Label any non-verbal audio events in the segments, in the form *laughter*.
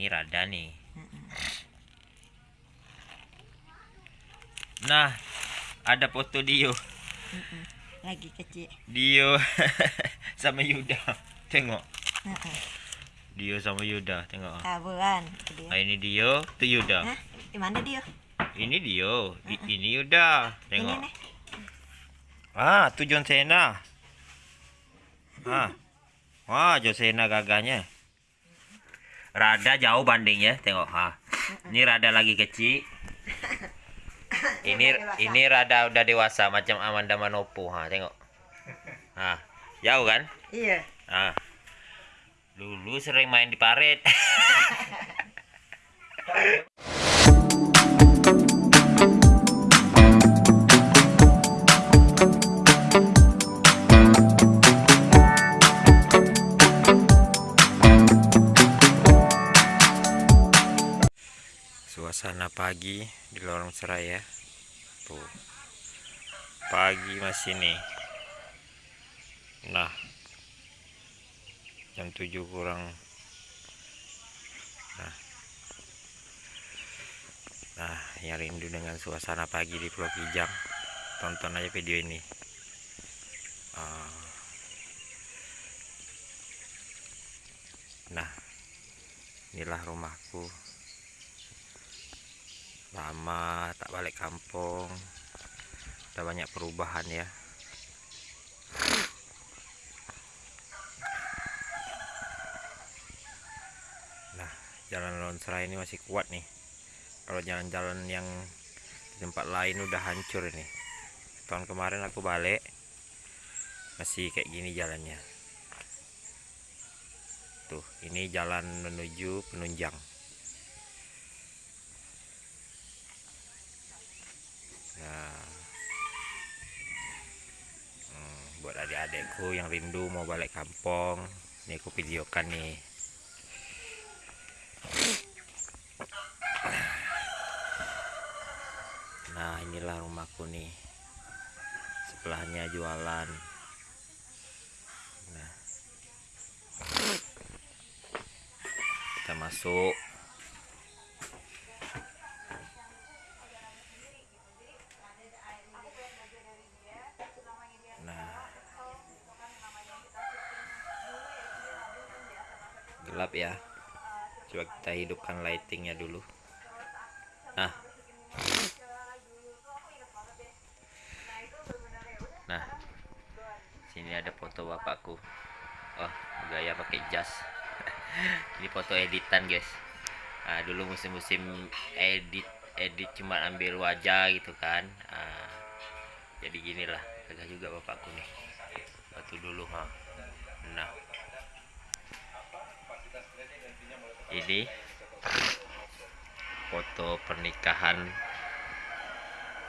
ini rada nih. Nah ada foto Dio. Lagi kecil. *laughs* Dio sama Yuda. Tengok. Dio sama Yuda tengok. Taburan nah, ini Dio itu Yuda. Hah? di mana dia ini Dio. I- ini Yuda. Ini tengok nih. Ah itu John Cena ah. *laughs* Wah John Cena gagahnya rada jauh bandingnya tengok ha. Ini rada lagi kecil. Ini ini rada udah dewasa macam Amanda Manopo ha tengok. Ha jauh kan? Iya. Ah dulu sering main di paret *laughs* suasana pagi di lorong seraya tuh. Pagi masih nih nah. Jam 7 kurang. Nah. Nah yang rindu dengan suasana pagi di Pulau Kijang. Tonton aja video ini. Ah. nah. Inilah rumahku lama tak balik kampung ada banyak perubahan ya Nah, jalan Lonsra ini masih kuat nih. Kalau jalan-jalan yang di tempat lain udah hancur ini. Tahun kemarin aku balik masih kayak gini jalannya. Tuh, ini jalan menuju Penunjang. Nah, hmm, buat adik-adikku yang rindu mau balik kampung, ini aku videokan nih. Nah inilah rumahku nih. Sebelahnya jualan. Nah. Kita masuk Nah Gelap ya Coba kita hidupkan lightingnya dulu Nah Nah, sini ada foto bapakku. Oh, gaya pakai jas. *laughs* Ini foto editan, guys. Nah, dulu musim-musim edit edit cuma ambil wajah gitu kan. Ah, jadi gini lah, gagah juga bapakku nih. Waktu dulu, ha. Ini. Foto pernikahan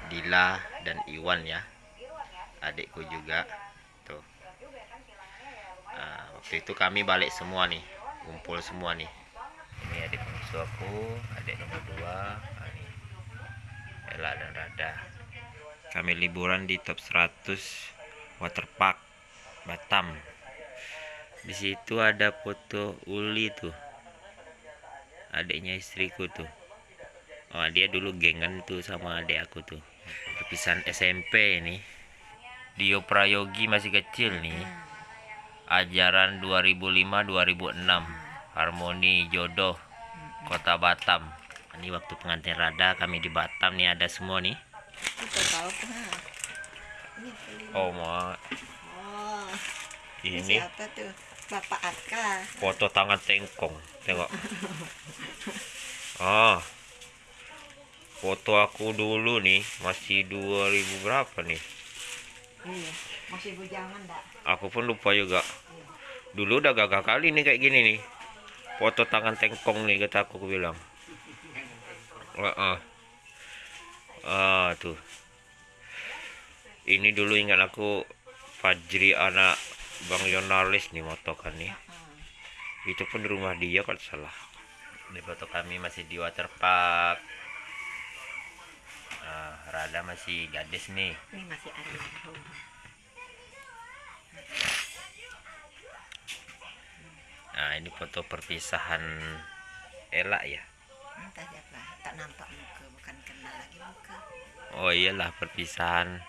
Dila dan Iwan ya. Adikku juga. Tuh. Nah, waktu itu kami balik semua nih. Kumpul semua nih. Ini adik bungsu aku adik nomor dua ini Ella dan Rada. Kami liburan di top 100 waterpark Batam. Di situ ada foto Uli tuh adiknya istriku tuh oh dia dulu gengan tuh sama adik aku tuh perpisahan SMP ini Dio Prayogi masih kecil nih. Ajaran 2005-2006. Harmoni Jodoh Kota Batam. Ini waktu pengantin Rada kami di Batam nih ada semua nih. Oh, ma. oh ini Ini siapa tuh bapak Aka foto tangan tengkong. Tengok. Ah. Foto aku dulu nih masih 2000 berapa nih? iya masih bujangan dak Aku pun lupa juga. Dulu udah gagah kali nih kayak gini nih. Foto tangan tengkong nih kata aku, aku bilang. Heeh. Ah, tuh. Ini dulu ingat aku Fajri anak Bang Yonalis nih motokan nih. Itu pun rumah dia kalau salah. Ini foto kami masih di waterpark. Ah, Rada masih gadis nih. ini masih almarhum Nah, ini foto perpisahan Ella ya entah siapa tak nampak muka bukan kenal lagi muka oh iyalah perpisahan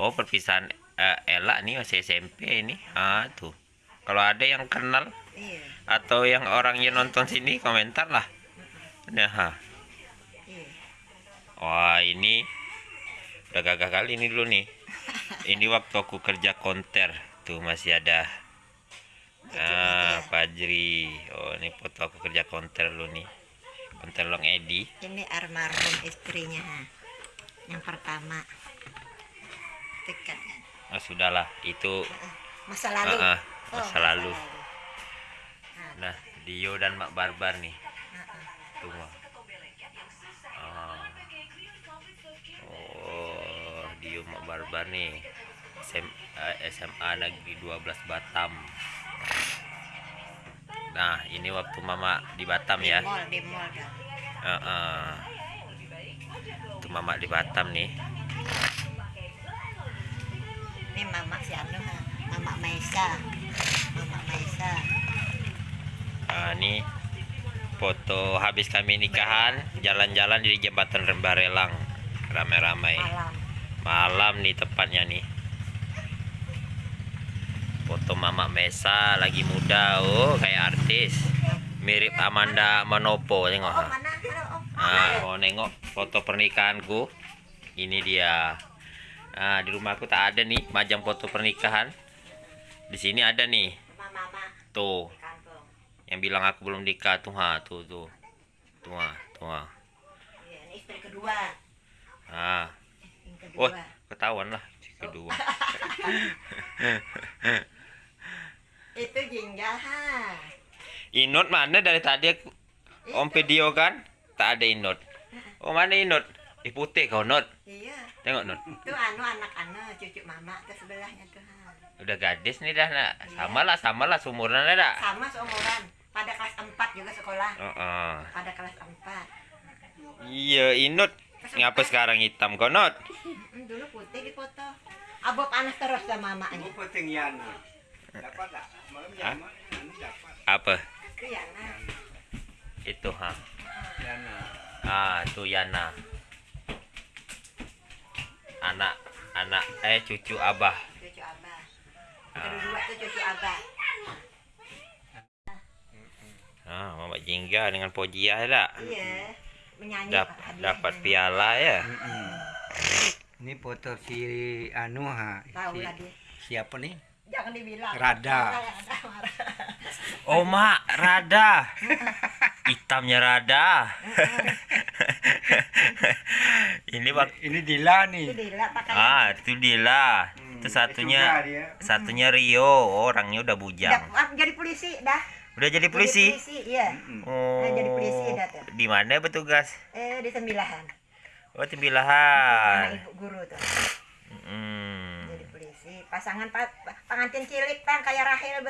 oh perpisahan Ella nih masih SMP ini ah tuh kalau ada yang kenal iya. atau yang orang yang nonton sini komentar lah. Nah iya. Wah ini udah gagah kali ini dulu nih. *laughs* Ini waktu aku kerja konter. Tuh masih ada ah Fajri. Oh ini foto aku kerja konter dulu nih. Konter long Edi. Ini almarhum istrinya. Ha. yang pertama. Kan oh sudahlah itu masa lalu Ah, ah, Oh, masa lalu. Nah, nah Dio dan Mak Barbar nih tuh Mak. Ah. oh Dio Mak Barbar nih SM, eh, SMA Negeri 12 Batam nah ini waktu Mama di Batam di ya mall di mall dah Heeh. Itu Mama di Batam nih. Ini mama si anu mama Maisa. Mama Maisa. Nah, ini foto habis kami nikahan jalan-jalan di jembatan Rembarelang. Ramai-ramai malam. Malam nih tepatnya nih. Foto Mama Mesa lagi muda oh kayak artis. Mirip Amanda Manopo tengok. Oh oh? Ah, mau nengok foto pernikahanku. Ini dia nah di rumahku tak ada nih majang foto pernikahan. Di sini ada nih. Tuh. Yang bilang aku belum nikah. Tuh ha tuh tuh. Tuh ha, tuh ha. iya ini istri kedua. Ah kedua. Ketahuan lah si kedua. *laughs* Itu jinjal ha inut mana dari tadi aku om video kan? Tak ada inut oh mana inut Ih putih kau not iya. Tengok not itu anu anak anu cucu mama ke sebelahnya tuh udah gadis nih dah nak. Sama lah sama lah seumuran dah sama seumuran. Pada kelas 4 juga sekolah. Oh, oh. pada kelas 4 iya inut ngapa sekarang hitam kau not Hmm, dulu putih di foto abo panas terus sama mamanya Apa tinggian? Dapat tak? Malam dapat. apa? Iya nah itu ha? Yana. ah tuh Yana anak anak eh cucu abah. Cucu abah. Ah. kedua tuh cucu abah. Ah mama jingga dengan pojiah dah iya menyanyi Dap, dapat piala ya. Ini foto si Anu ha. tahu Si, lah siapa nih? jangan dibilang. Rada. Oh mak rada *laughs* hitamnya rada. *laughs* Ini bak Ini Dila nih. itu dila ah itu Dila. Hmm, itu satunya suka dia. satunya Rio. Orangnya udah bujang. Dah, ah, jadi polisi dah. Udah jadi Jadi polisi? iya. Mm-mm. oh. Nah, jadi polisi dah tuh. di mana bertugas eh di sembilahan. Oh sama tembilahan ibu guru tuh. Hmm. jadi polisi. Pasangan pa pengantin cilik tang kayak Rahel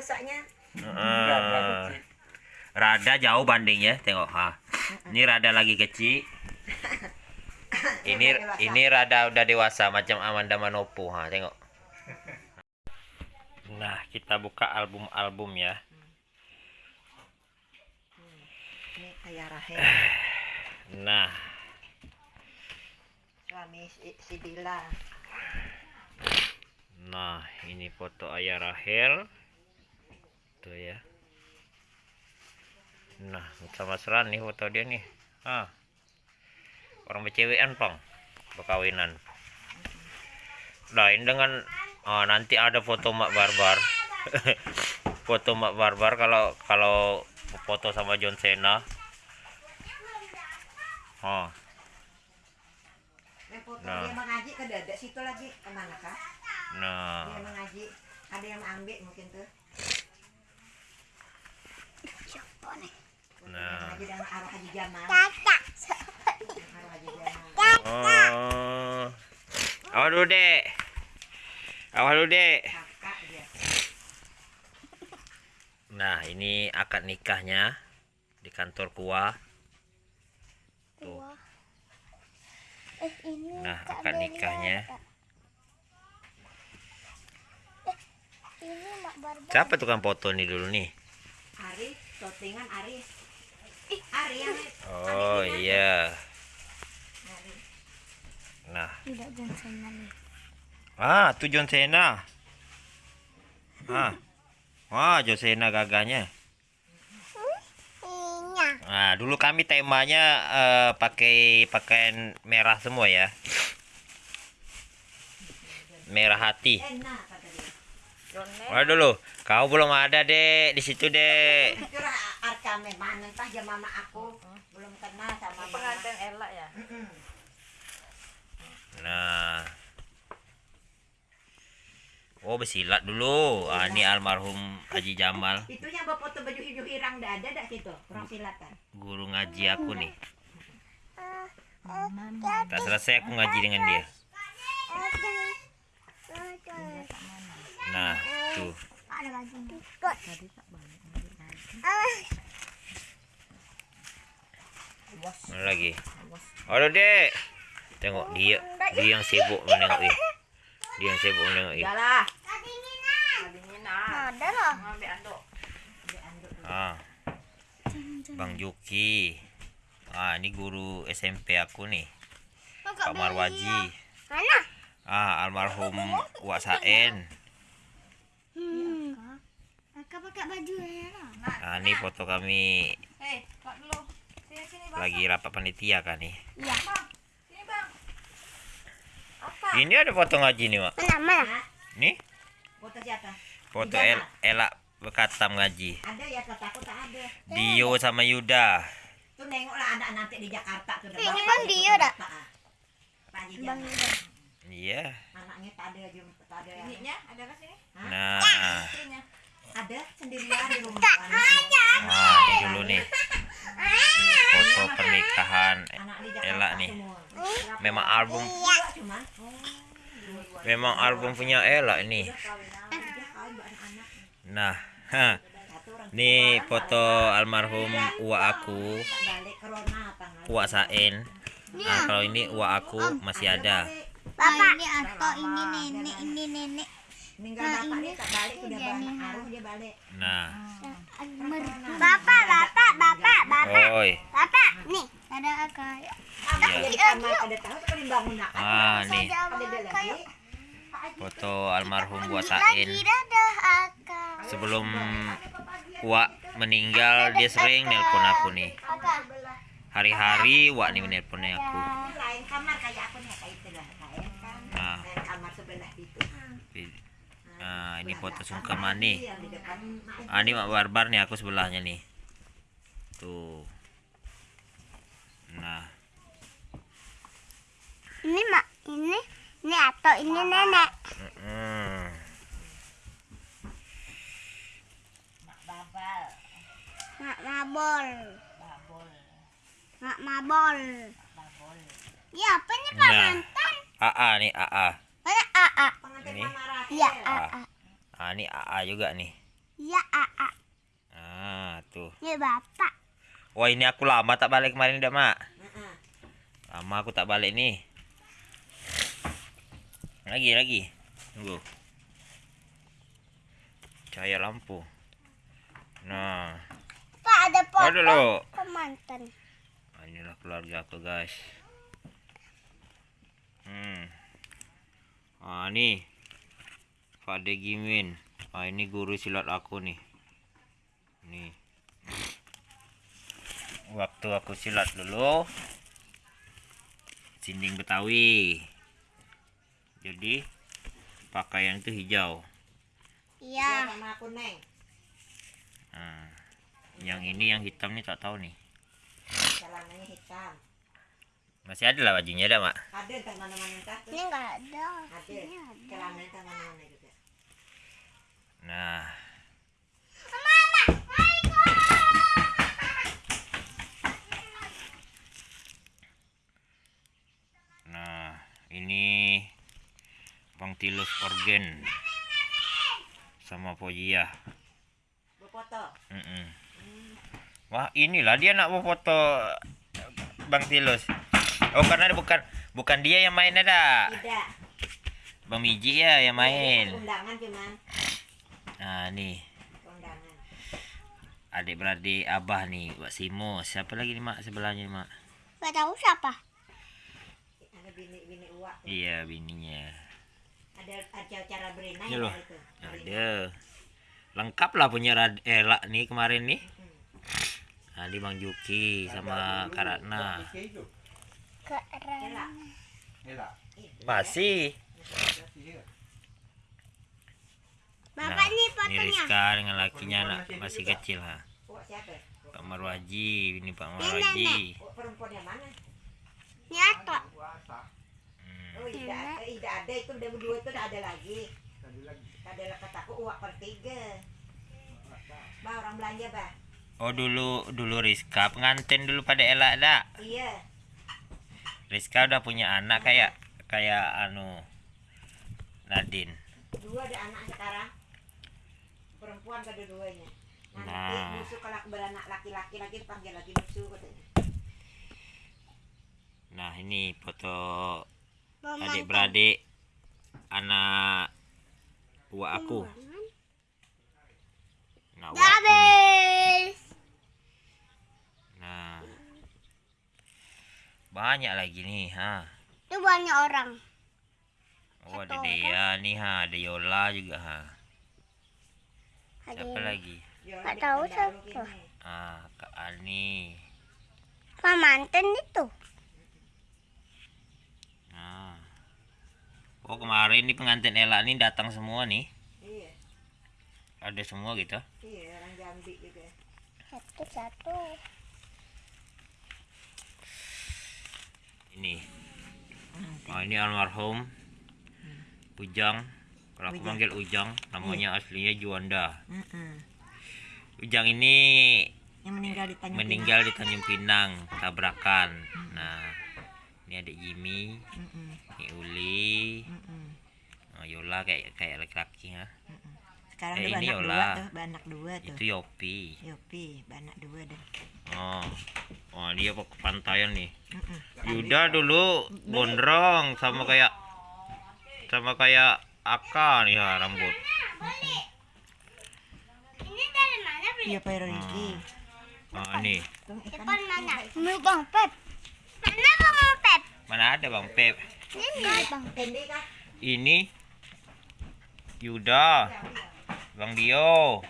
Ah. kecil. Rada jauh bandingnya, tengok ha. Ini rada lagi kecil. *laughs* Ini ini rada udah dewasa macam Amanda Manopo ha, tengok. *laughs* Nah, kita buka album-album ya. ini Rahel *sighs* Nah, suami si, nah ini foto ayah Rahel. Tuh ya. Nah, sama seran nih foto dia nih. Ah. Orang bercewekan, Pang. Berkawinan. Lain dengan oh, nanti ada foto Mak Barbar. *laughs* foto Mak Barbar kalau kalau foto sama John Cena. Oh, Eh, foto Nah. dia mengaji ke dada situ lagi ke mana kah nah. dia mengaji ada yang ambil mungkin tuh siapa nih Nah. Oh. Awal dulu, Dek. Awal dulu, Dek. Nah, ini akad nikahnya di kantor kuah. Tuh. Eh ini Nah, akad nikahnya. Eh, ini. Siapa tukang foto nih dulu nih? Aris shootingan Aris Ih, iya. Nah, Tidak Johnson lagi. ah, itu John Cena. Ah. Wah, John Cena gagahnya. Iya. Nah, dulu kami temanya eh, pakai pakaian merah semua ya. Merah hati. Waduh dulu, kau belum ada dek di situ dek. Arka memang entah ya mama aku belum kenal sama mama. pengantin elak ya. Nah, oh bersilat dulu. Ah, ini almarhum Haji Jamal, *laughs* Itu yang bawa foto baju hijau irang dah ada dah situ. Kurang silatan. guru ngaji aku nih. Tak selesai aku ngaji dengan dia. Nah, tuh. Ada lagi. Mana lagi? Aduh dek. Tengok dia, dia yang sibuk menengok dia. Dia yang sibuk menengok dia. Kedinginan. Ada anduk. Ah, Bang Juki. Ah, ini guru SMP aku nih. Pak Marwaji. Mana? Ah, almarhum Wak Saen. Hmm. Kakak pakai baju merah. Nah, ini foto kami Hei, Pak dulu. Sini sini bang. Lagi rapat panitia kan nih. Iya. Sini bang. Apa? Ini ada foto ngaji nih, Mak. Mana mana? Nih, Foto siapa? foto El Elak bekatam ngaji. Ada ya kata aku tak ada. Dio sama Yuda. Tuh nengoklah anak nanti di Jakarta tuh. Ini Bang Dio dah. Pak Haji Bang. Yuda. Iya. Anaknya tak ada jum tak ada. Ininya ada ke sini? Nah, Istrinya. Ada sendirian di rumah. Anaknya. nah ini dulu nih. Foto pernikahan Elak nih. Memang album cuman. memang album punya Elak ini. Nah, ha. *laughs* Nih foto almarhum uak aku, uak Saen. Nah, kalau ini uak aku masih ada. Bapak. ini Ato, ini nenek, ini nenek. Meninggal bapak dia tak balik sudah banyak arus dia balik. Nah, Bapak, bapak, bapak, bapak. oi. Bapak, nih ada akak. Ada di kamar ada tahu tuh kan bangun nak. Ah, nih foto almarhum dadah akak. Sebelum uak meninggal dia sering nelpon aku nih. Hari-hari uak nih menelponnya aku. Ini lain kamar kayak aku nih kayak itu lah. Lain kan. Nah. Lain kamar sebelah itu. Nah, ini foto sungkeman nih. Mak Ah, ini Mak Barbar nih aku sebelahnya nih. Tuh. Nah, Ini mak, ini, ini Ato, ini nenek. mm, babal. Mak mabol. Babol. Mak mabol. Babol. Ya, apa nih Nah. pengantin? AA nih AA. Mana AA? Pengantin Ini. Mama Rahel. Iya, Ah. AA. Ah, ini AA juga nih. Iya, AA. Ah, tuh. Ini bapak. Wah, ini aku lama tak balik kemarin dah, Mak. Heeh. Lama aku tak balik nih. Lagi, lagi. Tunggu. Cahaya lampu. Nah, Pak, ada foto lo. pemantan. Nah, inilah keluarga aku, guys. Hmm. Ah, nih. Fade Gimin. Ah, ini guru silat aku nih. Nih. Waktu aku silat dulu. Sinding Betawi. Jadi pakaian itu hijau. Iya Iya. sama aku neng. Nah, yang ini yang hitam nih tak tahu nih. Celananya hitam. Masih ada lah bajunya ada, Mak. Ada entah mana-mana entah. Ini enggak ada. Ada. Celananya entah mana-mana juga. Nah, Nah, ini Bang Tilus Organ sama Pojia. Berfoto. Mm-mm. Wah, inilah dia nak mau foto Bang Tilus. Oh, karena bukan bukan dia yang main ada. Tidak. Bang Miji ya yang main. Undangan cuman. Nah, nih Undangan. adik beradik abah nih Mbak Simo siapa lagi nih mak sebelahnya nih mak Gak tahu siapa. Ada bini-bini uak. iya bininya Ada ada cara berenang Ini loh. ya, itu. ada lengkap lah punya Rad- Ela nih kemarin nih nah di Bang Juki sama Karatna. Elak. Elak. Masih Bapak nih ini fotonya. Rizka dengan lakinya anak masih kecil ha? Pak Marwaji ini Pak Marwaji Uak perempuan yang mana? Ini Ato. Hmm. Oh, tidak ada, tidak ada itu udah berdua itu udah ada lagi. Ada kataku uak per tiga. Bah orang belanja bah. oh dulu dulu Rizka pengantin dulu pada Ela dak Iya. Rizka udah punya anak kayak kayak anu Nadine Dua ada anak sekarang. Perempuan kedua-duanya. Nanti Nah. musuh kalau beranak laki-laki lagi dipanggil lagi musuh katanya. nah ini foto Mama. adik beradik anak uak aku nah Udah aku nih habis. nah banyak lagi nih ha Itu banyak orang. oh ada Dea nih ha ada Yola juga ha siapa lagi Ya, Nggak tahu siapa. ah Kak Ani Pak mantan itu. nah oh kemarin nih pengantin Ella nih datang semua nih Iya. ada semua gitu Iya, orang Jambi juga. Satu-satu. Ini oh ini almarhum Ujang kalau aku Ujang. manggil Ujang namanya aslinya Juanda. Ujang ini Yang meninggal di Tanjung meninggal di Tanjung Pinang tabrakan nah ini adik Jimmy Pinang. Ini Uli oh, Yola kayak kayak laki-laki ya Sekarang Eh, ini anak dua Yola. tuh, anak dua tuh. itu Yopi Yopi, anak dua dah. Oh oh dia ke pantaian nih. Yuda dulu gondrong sama kayak sama kayak Aka nih ya rambut Ini dari mana beli? Iya, Pak Riki. oh ini Tuh, ikan. Depan mana? Bang Pep. Mana Bang Pep? mana ada Bang Pep Ini Bang Pep. Ini Yuda Bang Dio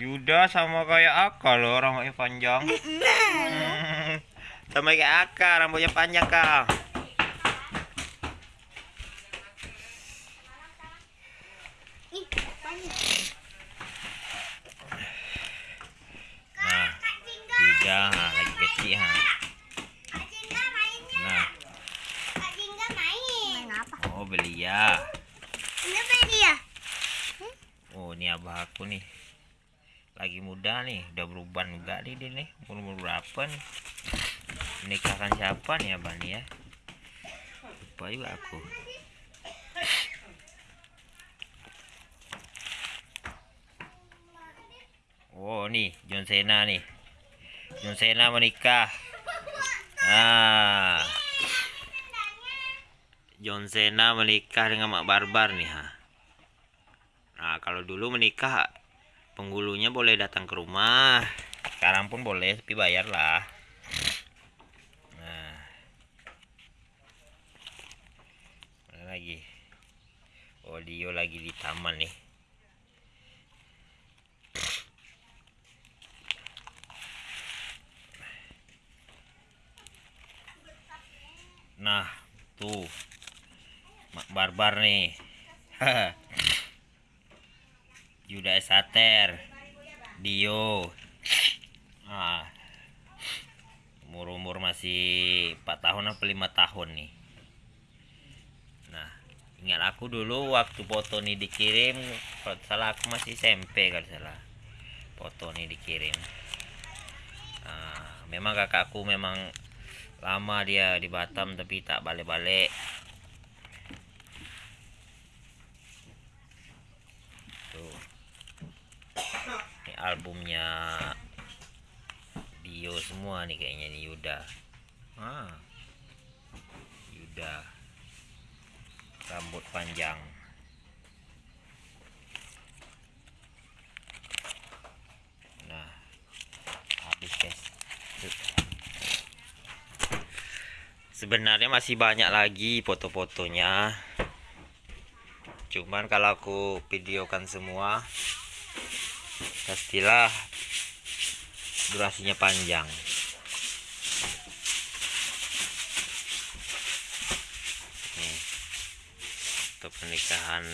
Yuda sama kayak Aka loh rambutnya panjang Hmm, sama kayak Aka rambutnya panjang kak nah. Yuda ha, lagi kecil ha Kak Jingga mainnya. nah Kak Jingga main. Main apa? oh belia Ini beli ya? Oh ini abah aku nih Muda nih Udah berubah enggak nih dia nih Umur berapa nih? Menikahkan siapa nih abah nih ya? Lupa juga aku. Oh nih John Cena nih. John Cena menikah. Ah. John Cena menikah dengan Mak Barbar nih ha. Nah, kalau dulu menikah penghulunya boleh datang ke rumah. Sekarang pun boleh, tapi bayar lah. Nah. Lagi? Oh, Dio lagi di taman nih. Nah, tuh. Mak Barbar nih. *laughs* Yuda Sater Dio. Ah. Umur-umur masih 4 tahun apa 5 tahun nih. Nah ingat aku dulu waktu foto nih dikirim kalau salah aku masih SMP kalau salah. Foto nih dikirim. Ah, memang kakakku memang lama dia di Batam tapi tak balik-balik tuh ini albumnya Dio semua nih kayaknya nih Yuda. Ah. Yuda. Rambut panjang. Nah habis guys. Sebenarnya masih banyak lagi foto-fotonya. Cuman kalau aku videokan semua pastilah durasinya panjang. Nih untuk pernikahan